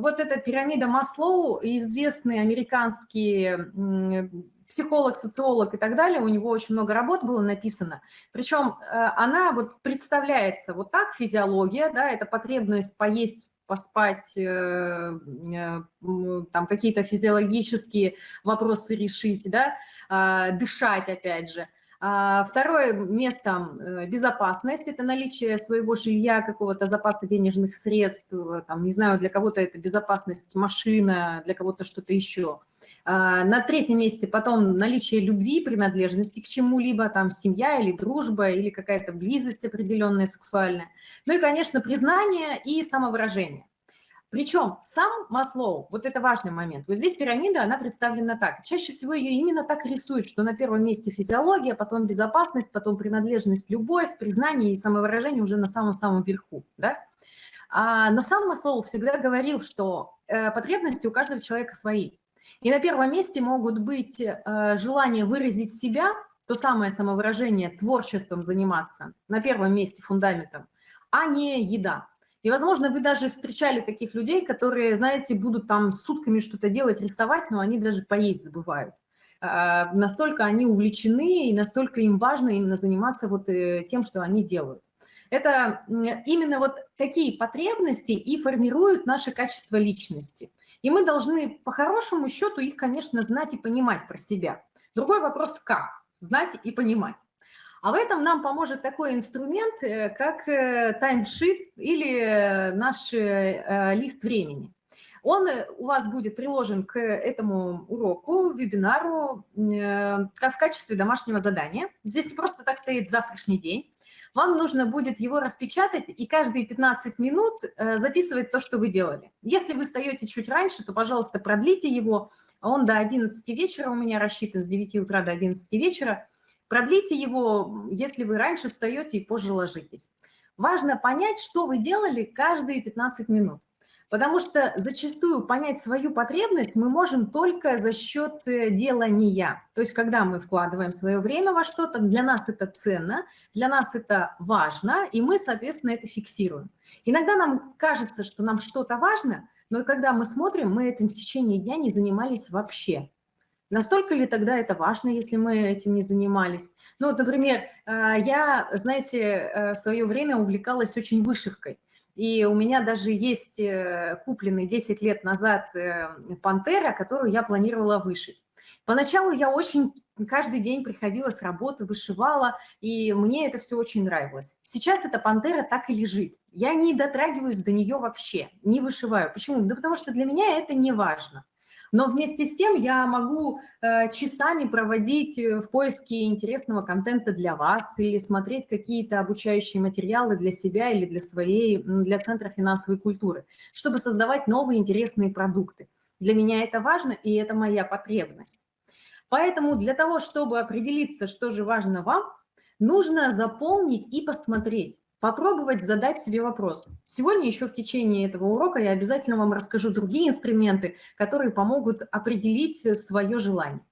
вот эта пирамида Маслоу, известный американский психолог, социолог и так далее, у него очень много работ было написано. Причем э, она вот представляется вот так, физиология, да, это потребность поесть поспать, э, э, там какие-то физиологические вопросы решить, да, дышать опять же. А, второе место – безопасность, это наличие своего жилья, какого-то запаса денежных средств, там, не знаю, для кого-то это безопасность машина, для кого-то что-то еще. А, на третьем месте потом наличие любви, принадлежности к чему-либо, там семья или дружба, или какая-то близость определенная сексуальная. Ну и, конечно, признание и самовыражение. Причем сам Маслоу, вот это важный момент, вот здесь пирамида, она представлена так. Чаще всего ее именно так рисуют, что на первом месте физиология, потом безопасность, потом принадлежность, любовь, признание и самовыражение уже на самом-самом верху. Да? А, но сам Маслоу всегда говорил, что э, потребности у каждого человека свои. И на первом месте могут быть э, желание выразить себя, то самое самовыражение, творчеством заниматься, на первом месте фундаментом, а не еда. И, возможно, вы даже встречали таких людей, которые, знаете, будут там сутками что-то делать, рисовать, но они даже поесть забывают. Э, настолько они увлечены и настолько им важно именно заниматься вот э, тем, что они делают. Это именно вот такие потребности и формируют наше качество личности. И мы должны по хорошему счету их, конечно, знать и понимать про себя. Другой вопрос – как знать и понимать. А в этом нам поможет такой инструмент, э, как таймшит э, или э, наш лист времени. Он у вас будет приложен к этому уроку, вебинару, в качестве домашнего задания. Здесь не просто так стоит завтрашний день вам нужно будет его распечатать и каждые 15 минут записывать то, что вы делали. Если вы встаете чуть раньше, то, пожалуйста, продлите его. Он до 11 вечера у меня рассчитан, с 9 утра до 11 вечера. Продлите его, если вы раньше встаете и позже ложитесь. Важно понять, что вы делали каждые 15 минут. Потому что зачастую понять свою потребность мы можем только за счет э, делания. То есть когда мы вкладываем свое время во что-то, для нас это ценно, для нас это важно, и мы, соответственно, это фиксируем. Иногда нам кажется, что нам что-то важно, но когда мы смотрим, мы этим в течение дня не занимались вообще. Настолько ли тогда это важно, если мы этим не занимались? Ну, вот, например, э, я, знаете, э, в свое время увлекалась очень вышивкой. И у меня даже есть э, купленный 10 лет назад э, пантера, которую я планировала вышить. Поначалу я очень каждый день приходила с работы, вышивала, и мне это все очень нравилось. Сейчас эта пантера так и лежит. Я не дотрагиваюсь до нее вообще, не вышиваю. Почему? Да потому что для меня это не важно. Но вместе с тем я могу э, часами проводить э, в поиске интересного контента для вас или смотреть какие-то обучающие материалы для себя или для своей, для Центра финансовой культуры, чтобы создавать новые интересные продукты. Для меня это важно, и это моя потребность. Поэтому для того, чтобы определиться, что же важно вам, нужно заполнить и посмотреть, попробовать задать себе вопрос. Сегодня еще в течение этого урока я обязательно вам расскажу другие инструменты, которые помогут определить свое желание.